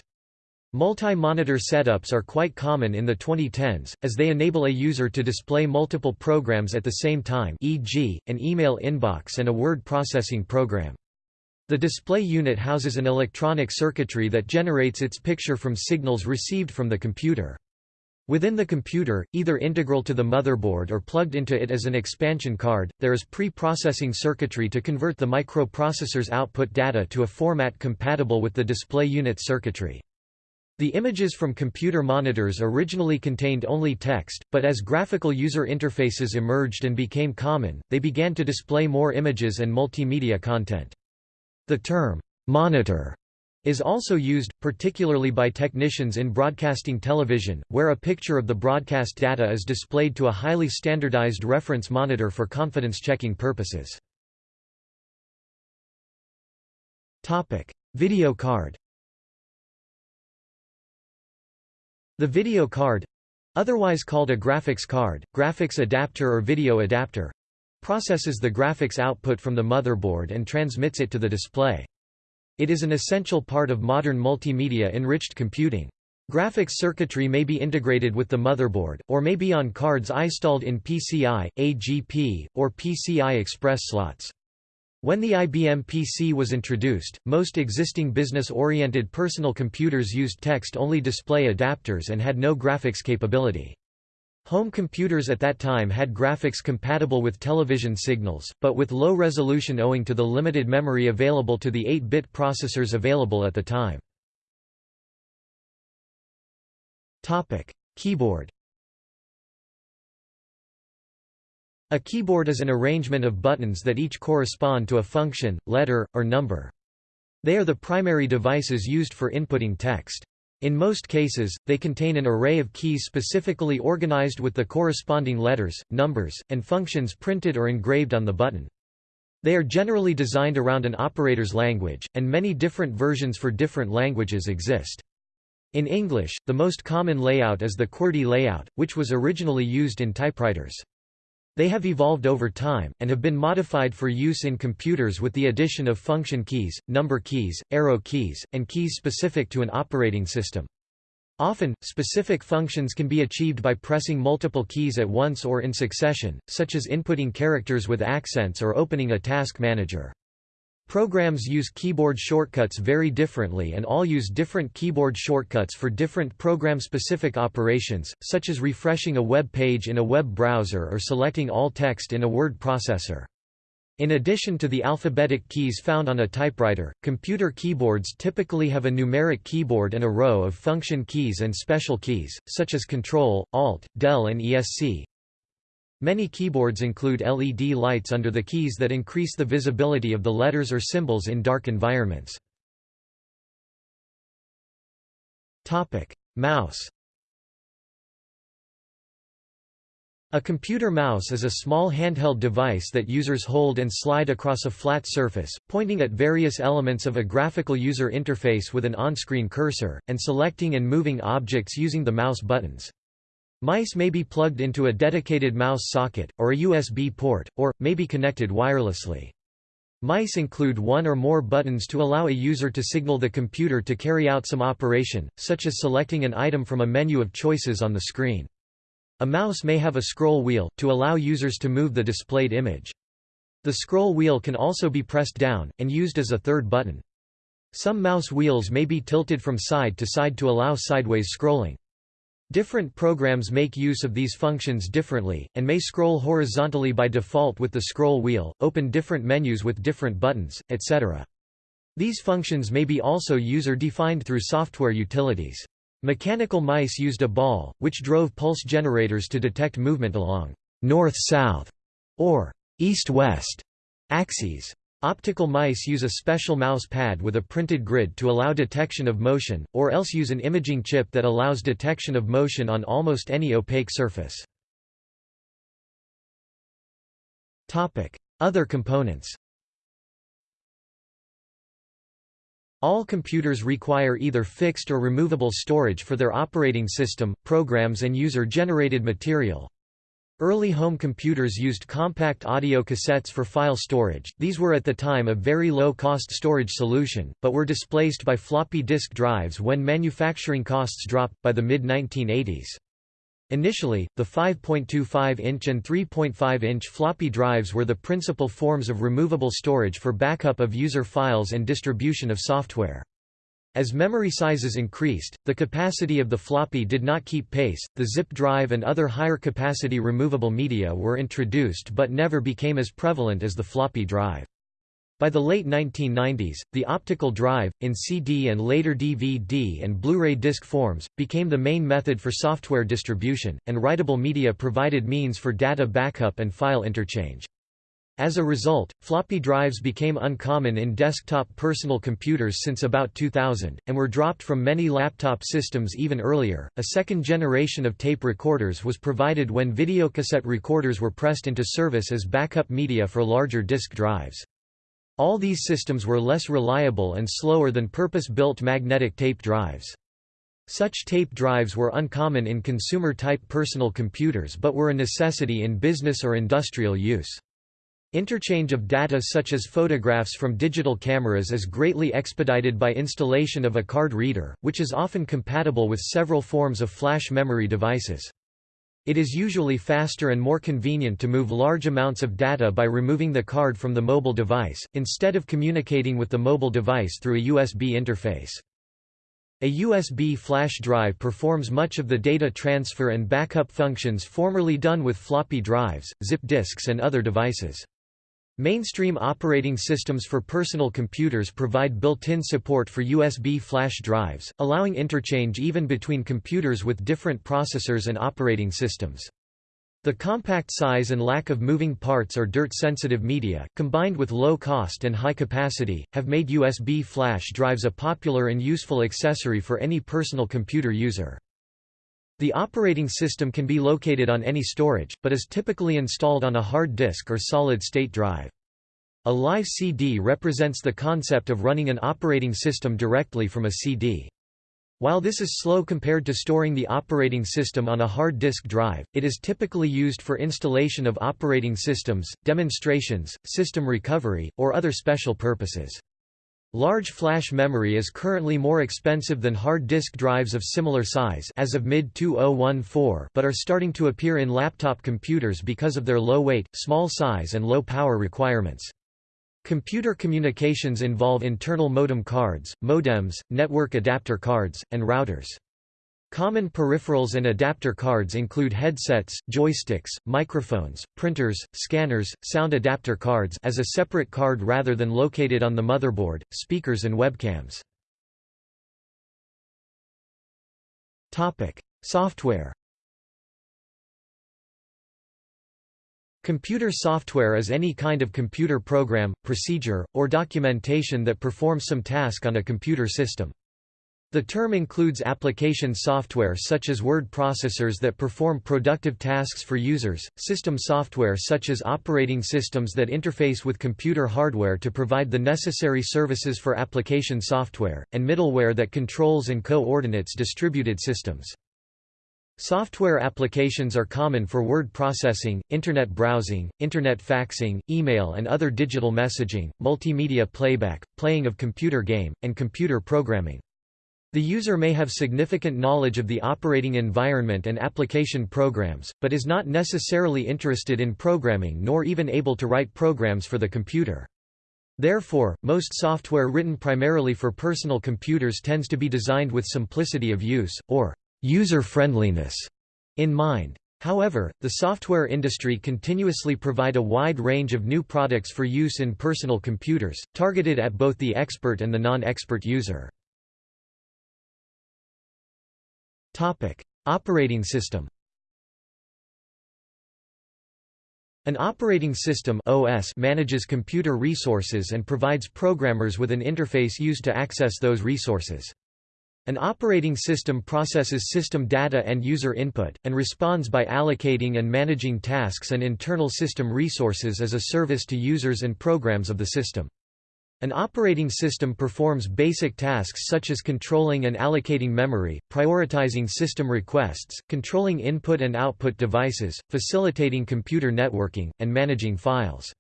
Multi-monitor setups are quite common in the 2010s, as they enable a user to display multiple programs at the same time e.g., an email inbox and a word processing program. The display unit houses an electronic circuitry that generates its picture from signals received from the computer. Within the computer, either integral to the motherboard or plugged into it as an expansion card, there is pre-processing circuitry to convert the microprocessor's output data to a format compatible with the display unit circuitry. The images from computer monitors originally contained only text, but as graphical user interfaces emerged and became common, they began to display more images and multimedia content. The term, monitor, is also used, particularly by technicians in broadcasting television, where a picture of the broadcast data is displayed to a highly standardized reference monitor for confidence-checking purposes. Video card The video card otherwise called a graphics card, graphics adapter or video adapter processes the graphics output from the motherboard and transmits it to the display. It is an essential part of modern multimedia-enriched computing. Graphics circuitry may be integrated with the motherboard, or may be on cards installed in PCI, AGP, or PCI Express slots. When the IBM PC was introduced, most existing business-oriented personal computers used text-only display adapters and had no graphics capability. Home computers at that time had graphics compatible with television signals, but with low resolution owing to the limited memory available to the 8-bit processors available at the time. Keyboard A keyboard is an arrangement of buttons that each correspond to a function, letter, or number. They are the primary devices used for inputting text. In most cases, they contain an array of keys specifically organized with the corresponding letters, numbers, and functions printed or engraved on the button. They are generally designed around an operator's language, and many different versions for different languages exist. In English, the most common layout is the QWERTY layout, which was originally used in typewriters. They have evolved over time, and have been modified for use in computers with the addition of function keys, number keys, arrow keys, and keys specific to an operating system. Often, specific functions can be achieved by pressing multiple keys at once or in succession, such as inputting characters with accents or opening a task manager. Programs use keyboard shortcuts very differently and all use different keyboard shortcuts for different program-specific operations, such as refreshing a web page in a web browser or selecting all text in a word processor. In addition to the alphabetic keys found on a typewriter, computer keyboards typically have a numeric keyboard and a row of function keys and special keys, such as Control, Alt, Del and ESC. Many keyboards include LED lights under the keys that increase the visibility of the letters or symbols in dark environments. Mouse A computer mouse is a small handheld device that users hold and slide across a flat surface, pointing at various elements of a graphical user interface with an on-screen cursor, and selecting and moving objects using the mouse buttons. Mice may be plugged into a dedicated mouse socket, or a USB port, or, may be connected wirelessly. Mice include one or more buttons to allow a user to signal the computer to carry out some operation, such as selecting an item from a menu of choices on the screen. A mouse may have a scroll wheel, to allow users to move the displayed image. The scroll wheel can also be pressed down, and used as a third button. Some mouse wheels may be tilted from side to side to allow sideways scrolling. Different programs make use of these functions differently, and may scroll horizontally by default with the scroll wheel, open different menus with different buttons, etc. These functions may be also user-defined through software utilities. Mechanical mice used a ball, which drove pulse generators to detect movement along north-south or east-west axes. Optical mice use a special mouse pad with a printed grid to allow detection of motion, or else use an imaging chip that allows detection of motion on almost any opaque surface. Other components All computers require either fixed or removable storage for their operating system, programs and user-generated material. Early home computers used compact audio cassettes for file storage, these were at the time a very low-cost storage solution, but were displaced by floppy disk drives when manufacturing costs dropped, by the mid-1980s. Initially, the 5.25-inch and 3.5-inch floppy drives were the principal forms of removable storage for backup of user files and distribution of software. As memory sizes increased, the capacity of the floppy did not keep pace, the zip drive and other higher capacity removable media were introduced but never became as prevalent as the floppy drive. By the late 1990s, the optical drive, in CD and later DVD and Blu-ray disc forms, became the main method for software distribution, and writable media provided means for data backup and file interchange. As a result, floppy drives became uncommon in desktop personal computers since about 2000, and were dropped from many laptop systems even earlier. A second generation of tape recorders was provided when videocassette recorders were pressed into service as backup media for larger disk drives. All these systems were less reliable and slower than purpose-built magnetic tape drives. Such tape drives were uncommon in consumer-type personal computers but were a necessity in business or industrial use. Interchange of data such as photographs from digital cameras is greatly expedited by installation of a card reader, which is often compatible with several forms of flash memory devices. It is usually faster and more convenient to move large amounts of data by removing the card from the mobile device, instead of communicating with the mobile device through a USB interface. A USB flash drive performs much of the data transfer and backup functions formerly done with floppy drives, zip disks and other devices. Mainstream operating systems for personal computers provide built-in support for USB flash drives, allowing interchange even between computers with different processors and operating systems. The compact size and lack of moving parts or dirt-sensitive media, combined with low cost and high capacity, have made USB flash drives a popular and useful accessory for any personal computer user. The operating system can be located on any storage, but is typically installed on a hard disk or solid-state drive. A live CD represents the concept of running an operating system directly from a CD. While this is slow compared to storing the operating system on a hard disk drive, it is typically used for installation of operating systems, demonstrations, system recovery, or other special purposes. Large flash memory is currently more expensive than hard disk drives of similar size as of mid-2014 but are starting to appear in laptop computers because of their low weight, small size and low power requirements. Computer communications involve internal modem cards, modems, network adapter cards, and routers. Common peripherals and adapter cards include headsets, joysticks, microphones, printers, scanners, sound adapter cards as a separate card rather than located on the motherboard, speakers and webcams. Topic: Software. Computer software is any kind of computer program, procedure, or documentation that performs some task on a computer system. The term includes application software such as word processors that perform productive tasks for users, system software such as operating systems that interface with computer hardware to provide the necessary services for application software, and middleware that controls and coordinates distributed systems. Software applications are common for word processing, internet browsing, internet faxing, email and other digital messaging, multimedia playback, playing of computer game, and computer programming. The user may have significant knowledge of the operating environment and application programs, but is not necessarily interested in programming nor even able to write programs for the computer. Therefore, most software written primarily for personal computers tends to be designed with simplicity of use, or user-friendliness, in mind. However, the software industry continuously provide a wide range of new products for use in personal computers, targeted at both the expert and the non-expert user. Operating system An operating system OS manages computer resources and provides programmers with an interface used to access those resources. An operating system processes system data and user input, and responds by allocating and managing tasks and internal system resources as a service to users and programs of the system. An operating system performs basic tasks such as controlling and allocating memory, prioritizing system requests, controlling input and output devices, facilitating computer networking, and managing files.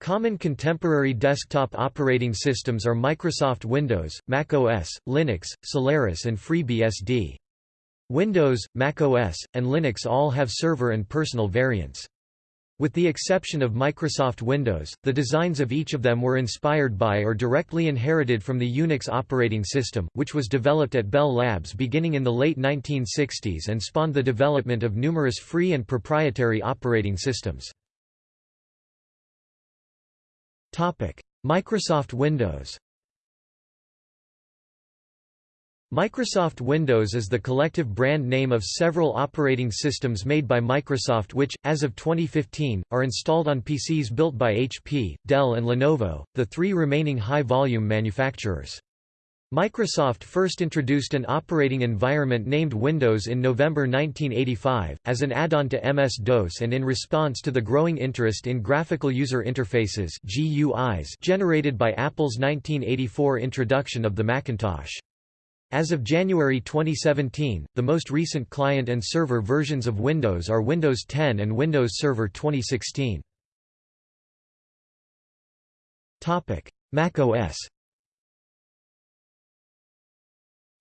Common contemporary desktop operating systems are Microsoft Windows, Mac OS, Linux, Solaris and FreeBSD. Windows, Mac OS, and Linux all have server and personal variants. With the exception of Microsoft Windows, the designs of each of them were inspired by or directly inherited from the Unix operating system, which was developed at Bell Labs beginning in the late 1960s and spawned the development of numerous free and proprietary operating systems. Microsoft Windows Microsoft Windows is the collective brand name of several operating systems made by Microsoft which, as of 2015, are installed on PCs built by HP, Dell and Lenovo, the three remaining high-volume manufacturers. Microsoft first introduced an operating environment named Windows in November 1985, as an add-on to MS-DOS and in response to the growing interest in graphical user interfaces generated by Apple's 1984 introduction of the Macintosh. As of January 2017, the most recent client and server versions of Windows are Windows 10 and Windows Server 2016. Mac OS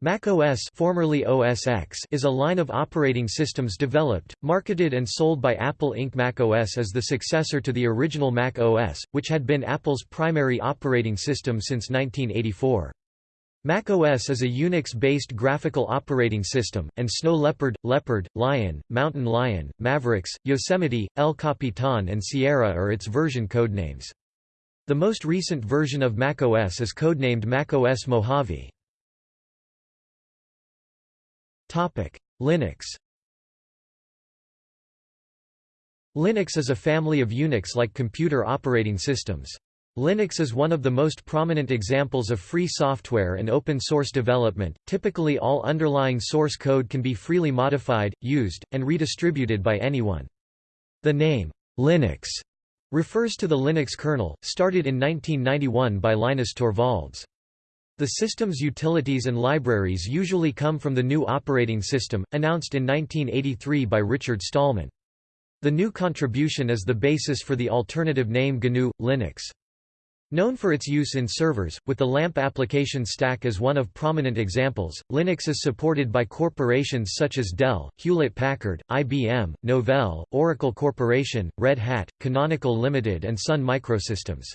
Mac OS formerly OS X is a line of operating systems developed, marketed and sold by Apple Inc. Mac OS is the successor to the original Mac OS, which had been Apple's primary operating system since 1984. macOS is a Unix-based graphical operating system, and Snow Leopard, Leopard, Lion, Mountain Lion, Mavericks, Yosemite, El Capitan and Sierra are its version codenames. The most recent version of macOS is codenamed macOS Mojave. Linux Linux is a family of Unix-like computer operating systems. Linux is one of the most prominent examples of free software and open-source development. Typically all underlying source code can be freely modified, used, and redistributed by anyone. The name, Linux, refers to the Linux kernel, started in 1991 by Linus Torvalds. The system's utilities and libraries usually come from the GNU operating system, announced in 1983 by Richard Stallman. The GNU contribution is the basis for the alternative name GNU, Linux. Known for its use in servers, with the LAMP application stack as one of prominent examples, Linux is supported by corporations such as Dell, Hewlett-Packard, IBM, Novell, Oracle Corporation, Red Hat, Canonical Limited and Sun Microsystems.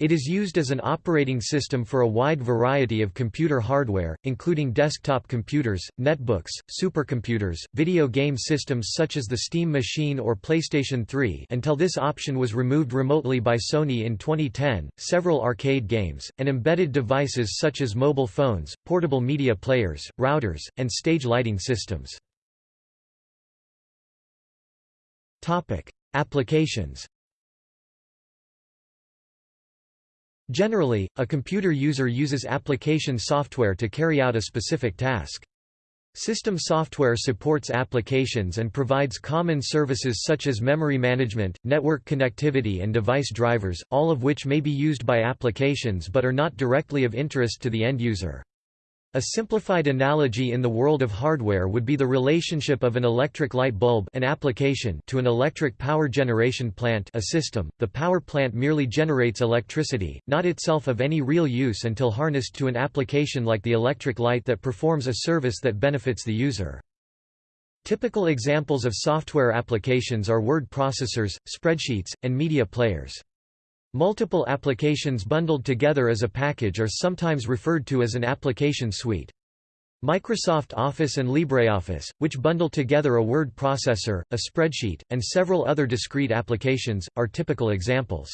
It is used as an operating system for a wide variety of computer hardware, including desktop computers, netbooks, supercomputers, video game systems such as the Steam Machine or PlayStation 3 until this option was removed remotely by Sony in 2010, several arcade games, and embedded devices such as mobile phones, portable media players, routers, and stage lighting systems. Applications Generally, a computer user uses application software to carry out a specific task. System software supports applications and provides common services such as memory management, network connectivity and device drivers, all of which may be used by applications but are not directly of interest to the end user. A simplified analogy in the world of hardware would be the relationship of an electric light bulb an application to an electric power generation plant a system. The power plant merely generates electricity, not itself of any real use until harnessed to an application like the electric light that performs a service that benefits the user. Typical examples of software applications are word processors, spreadsheets, and media players. Multiple applications bundled together as a package are sometimes referred to as an application suite. Microsoft Office and LibreOffice, which bundle together a word processor, a spreadsheet, and several other discrete applications, are typical examples.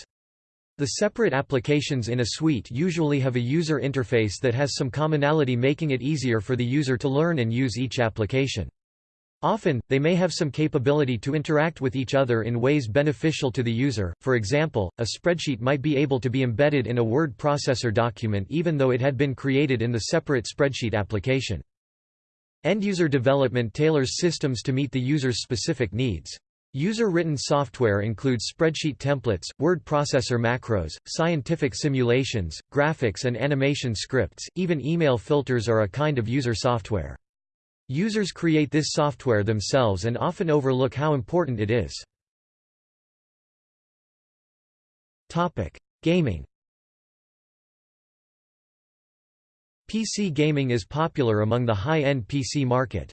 The separate applications in a suite usually have a user interface that has some commonality making it easier for the user to learn and use each application. Often, they may have some capability to interact with each other in ways beneficial to the user, for example, a spreadsheet might be able to be embedded in a word processor document even though it had been created in the separate spreadsheet application. End-user development tailors systems to meet the user's specific needs. User-written software includes spreadsheet templates, word processor macros, scientific simulations, graphics and animation scripts, even email filters are a kind of user software. Users create this software themselves and often overlook how important it is. Topic: Gaming PC gaming is popular among the high-end PC market.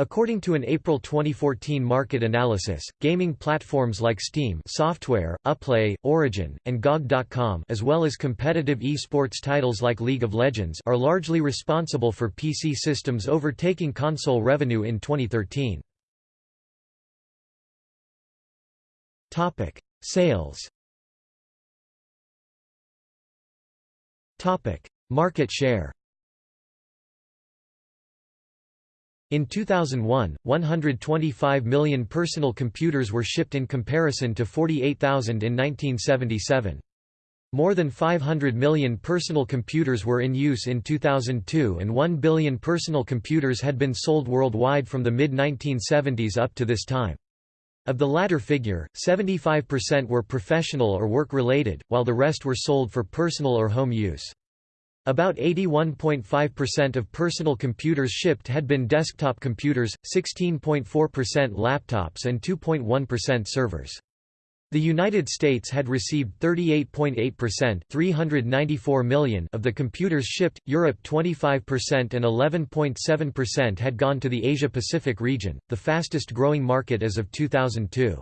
According to an April 2014 market analysis, gaming platforms like Steam software, Uplay, Origin, and GOG.com as well as competitive esports titles like League of Legends are largely responsible for PC systems overtaking console revenue in 2013. Topic: Sales. Topic: Market share. In 2001, 125 million personal computers were shipped in comparison to 48,000 in 1977. More than 500 million personal computers were in use in 2002 and 1 billion personal computers had been sold worldwide from the mid-1970s up to this time. Of the latter figure, 75% were professional or work-related, while the rest were sold for personal or home use. About 81.5% of personal computers shipped had been desktop computers, 16.4% laptops and 2.1% servers. The United States had received 38.8% 394 million of the computers shipped, Europe 25% and 11.7% had gone to the Asia-Pacific region, the fastest growing market as of 2002.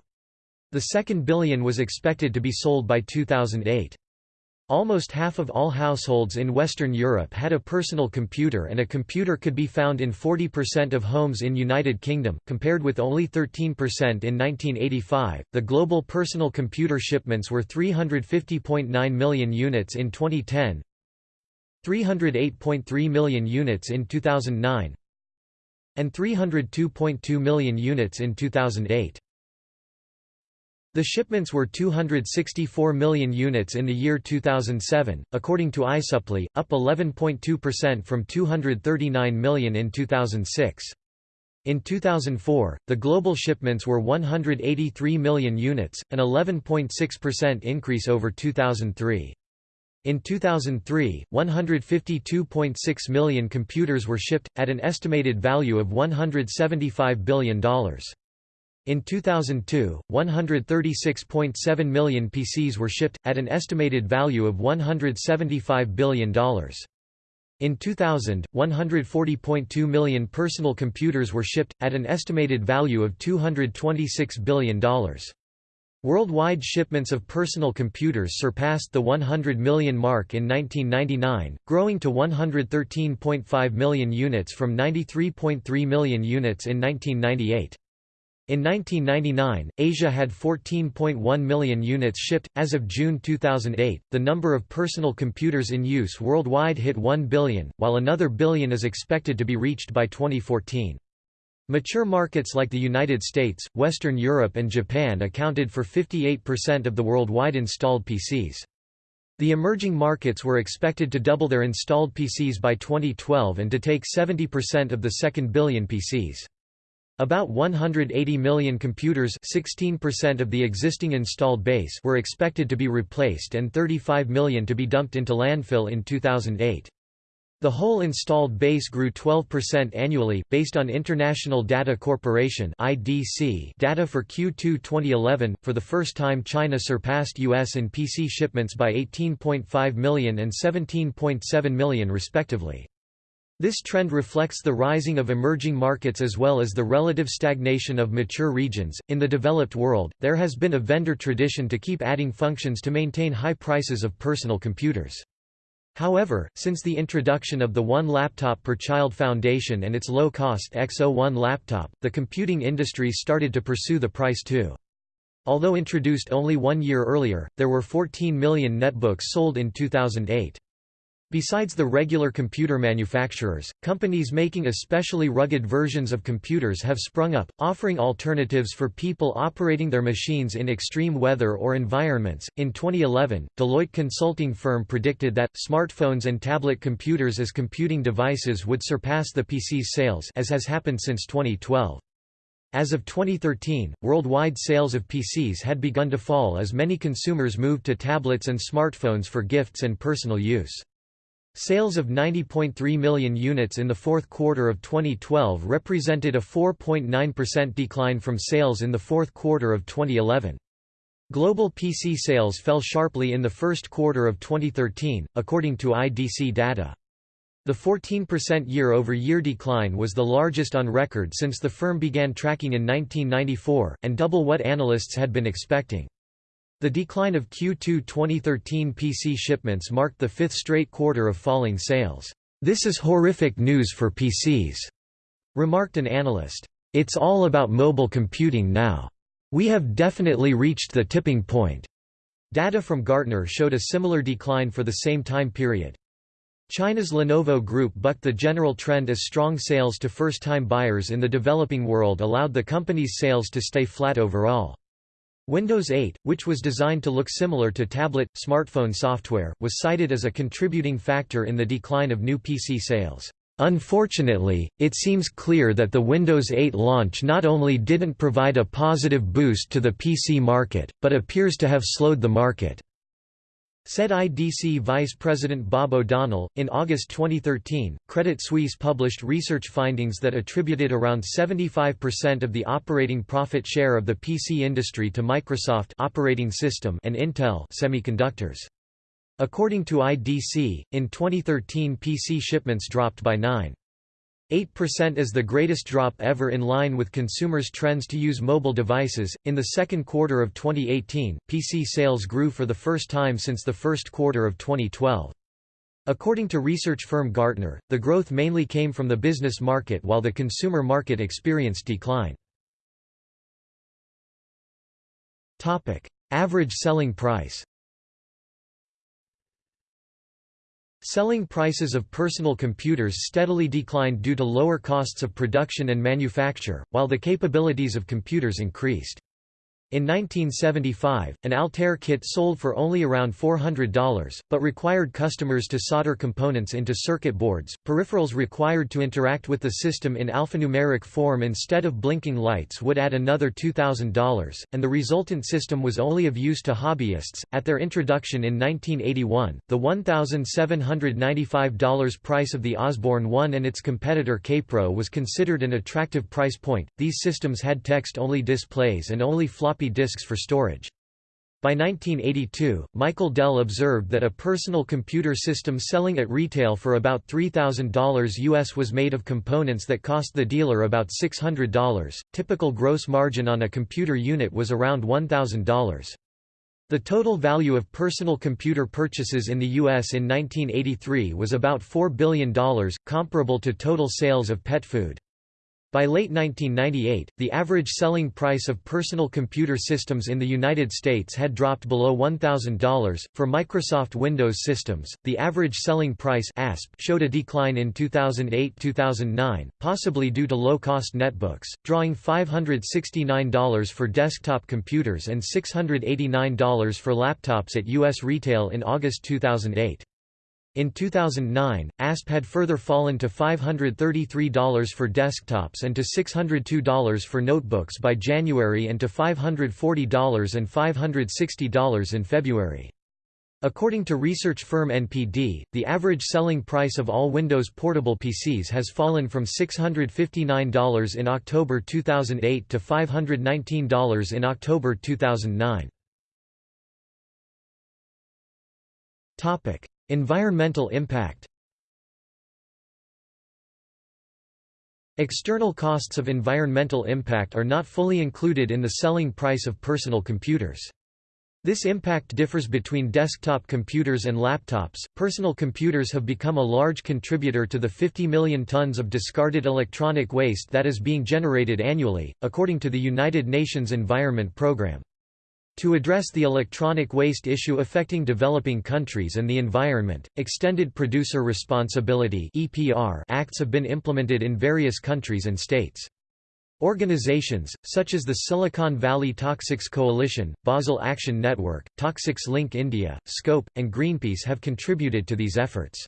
The second billion was expected to be sold by 2008. Almost half of all households in Western Europe had a personal computer and a computer could be found in 40% of homes in United Kingdom, compared with only 13% in 1985. The global personal computer shipments were 350.9 million units in 2010, 308.3 million units in 2009, and 302.2 million units in 2008. The shipments were 264 million units in the year 2007, according to iSuppli, up 11.2% from 239 million in 2006. In 2004, the global shipments were 183 million units, an 11.6% increase over 2003. In 2003, 152.6 million computers were shipped, at an estimated value of $175 billion. In 2002, 136.7 million PCs were shipped, at an estimated value of $175 billion. In 2000, 140.2 million personal computers were shipped, at an estimated value of $226 billion. Worldwide shipments of personal computers surpassed the 100 million mark in 1999, growing to 113.5 million units from 93.3 million units in 1998. In 1999, Asia had 14.1 million units shipped. As of June 2008, the number of personal computers in use worldwide hit 1 billion, while another billion is expected to be reached by 2014. Mature markets like the United States, Western Europe and Japan accounted for 58% of the worldwide installed PCs. The emerging markets were expected to double their installed PCs by 2012 and to take 70% of the second billion PCs. About 180 million computers 16% of the existing installed base were expected to be replaced and 35 million to be dumped into landfill in 2008. The whole installed base grew 12% annually, based on International Data Corporation (IDC) data for Q2 2011. For the first time, China surpassed US in PC shipments by 18.5 million and 17.7 million respectively. This trend reflects the rising of emerging markets as well as the relative stagnation of mature regions. In the developed world, there has been a vendor tradition to keep adding functions to maintain high prices of personal computers. However, since the introduction of the One Laptop per Child Foundation and its low-cost XO-1 laptop, the computing industry started to pursue the price too. Although introduced only one year earlier, there were 14 million netbooks sold in 2008. Besides the regular computer manufacturers, companies making especially rugged versions of computers have sprung up, offering alternatives for people operating their machines in extreme weather or environments. In 2011, Deloitte consulting firm predicted that smartphones and tablet computers as computing devices would surpass the PC's sales, as has happened since 2012. As of 2013, worldwide sales of PCs had begun to fall as many consumers moved to tablets and smartphones for gifts and personal use. Sales of 90.3 million units in the fourth quarter of 2012 represented a 4.9% decline from sales in the fourth quarter of 2011. Global PC sales fell sharply in the first quarter of 2013, according to IDC data. The 14% year-over-year decline was the largest on record since the firm began tracking in 1994, and double what analysts had been expecting. The decline of Q2 2013 PC shipments marked the fifth straight quarter of falling sales. This is horrific news for PCs, remarked an analyst. It's all about mobile computing now. We have definitely reached the tipping point. Data from Gartner showed a similar decline for the same time period. China's Lenovo Group bucked the general trend as strong sales to first-time buyers in the developing world allowed the company's sales to stay flat overall. Windows 8, which was designed to look similar to tablet, smartphone software, was cited as a contributing factor in the decline of new PC sales. Unfortunately, it seems clear that the Windows 8 launch not only didn't provide a positive boost to the PC market, but appears to have slowed the market. Said IDC Vice President Bob O'Donnell. In August 2013, Credit Suisse published research findings that attributed around 75% of the operating profit share of the PC industry to Microsoft operating system and Intel semiconductors. According to IDC, in 2013 PC shipments dropped by 9. 8% is the greatest drop ever in line with consumers' trends to use mobile devices. In the second quarter of 2018, PC sales grew for the first time since the first quarter of 2012. According to research firm Gartner, the growth mainly came from the business market while the consumer market experienced decline. Topic: Average selling price. Selling prices of personal computers steadily declined due to lower costs of production and manufacture, while the capabilities of computers increased. In 1975, an Altair kit sold for only around $400, but required customers to solder components into circuit boards. Peripherals required to interact with the system in alphanumeric form instead of blinking lights would add another $2,000, and the resultant system was only of use to hobbyists. At their introduction in 1981, the $1,795 price of the Osborne 1 and its competitor Kaypro was considered an attractive price point. These systems had text only displays and only floppy floppy disks for storage. By 1982, Michael Dell observed that a personal computer system selling at retail for about $3,000 US was made of components that cost the dealer about $600. Typical gross margin on a computer unit was around $1,000. The total value of personal computer purchases in the U.S. in 1983 was about $4 billion, comparable to total sales of pet food. By late 1998, the average selling price of personal computer systems in the United States had dropped below $1,000. For Microsoft Windows systems, the average selling price ASP showed a decline in 2008-2009, possibly due to low-cost netbooks, drawing $569 for desktop computers and $689 for laptops at U.S. retail in August 2008. In 2009, ASP had further fallen to $533 for desktops and to $602 for notebooks by January and to $540 and $560 in February. According to research firm NPD, the average selling price of all Windows portable PCs has fallen from $659 in October 2008 to $519 in October 2009. Topic: Environmental impact External costs of environmental impact are not fully included in the selling price of personal computers. This impact differs between desktop computers and laptops. Personal computers have become a large contributor to the 50 million tons of discarded electronic waste that is being generated annually, according to the United Nations Environment Programme. To address the electronic waste issue affecting developing countries and the environment, Extended Producer Responsibility acts have been implemented in various countries and states. Organizations, such as the Silicon Valley Toxics Coalition, Basel Action Network, Toxics Link India, Scope, and Greenpeace have contributed to these efforts.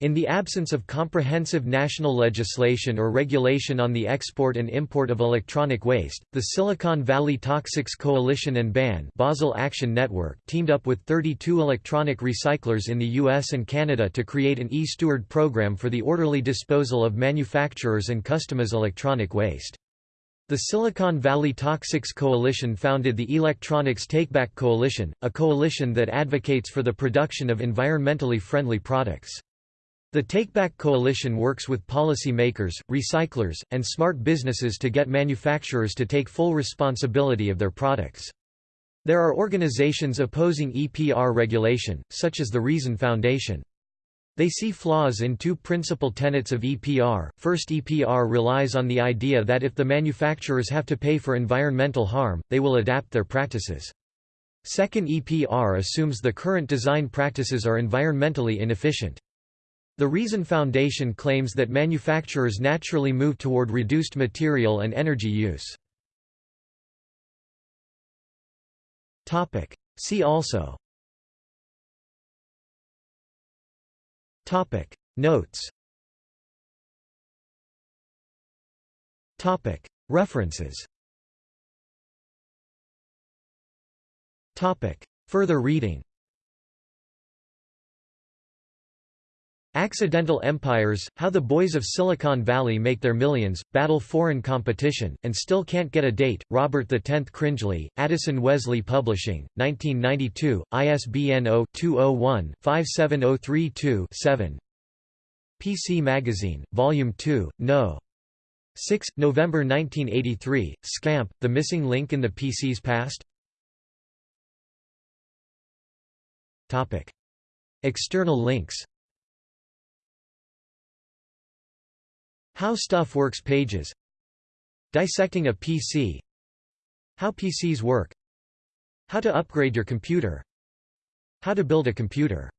In the absence of comprehensive national legislation or regulation on the export and import of electronic waste, the Silicon Valley Toxics Coalition and BAN Basel Action Network teamed up with 32 electronic recyclers in the US and Canada to create an e-Steward program for the orderly disposal of manufacturers' and customers' electronic waste. The Silicon Valley Toxics Coalition founded the Electronics Takeback Coalition, a coalition that advocates for the production of environmentally friendly products. The Takeback Coalition works with policy makers, recyclers, and smart businesses to get manufacturers to take full responsibility of their products. There are organizations opposing EPR regulation, such as the Reason Foundation. They see flaws in two principal tenets of EPR. First, EPR relies on the idea that if the manufacturers have to pay for environmental harm, they will adapt their practices. Second, EPR assumes the current design practices are environmentally inefficient. The Reason Foundation claims that manufacturers naturally move toward reduced material and energy use. See also. Topic. Notes. Topic. References. Topic. Further reading Accidental Empires, How the Boys of Silicon Valley Make Their Millions, Battle Foreign Competition, and Still Can't Get a Date, Robert X Cringely, Addison Wesley Publishing, 1992, ISBN 0-201-57032-7 PC Magazine, Volume 2, No. 6, November 1983, Scamp, The Missing Link in the PC's Past? External links How Stuff Works pages. Dissecting a PC How PCs work. How to upgrade your computer. How to build a computer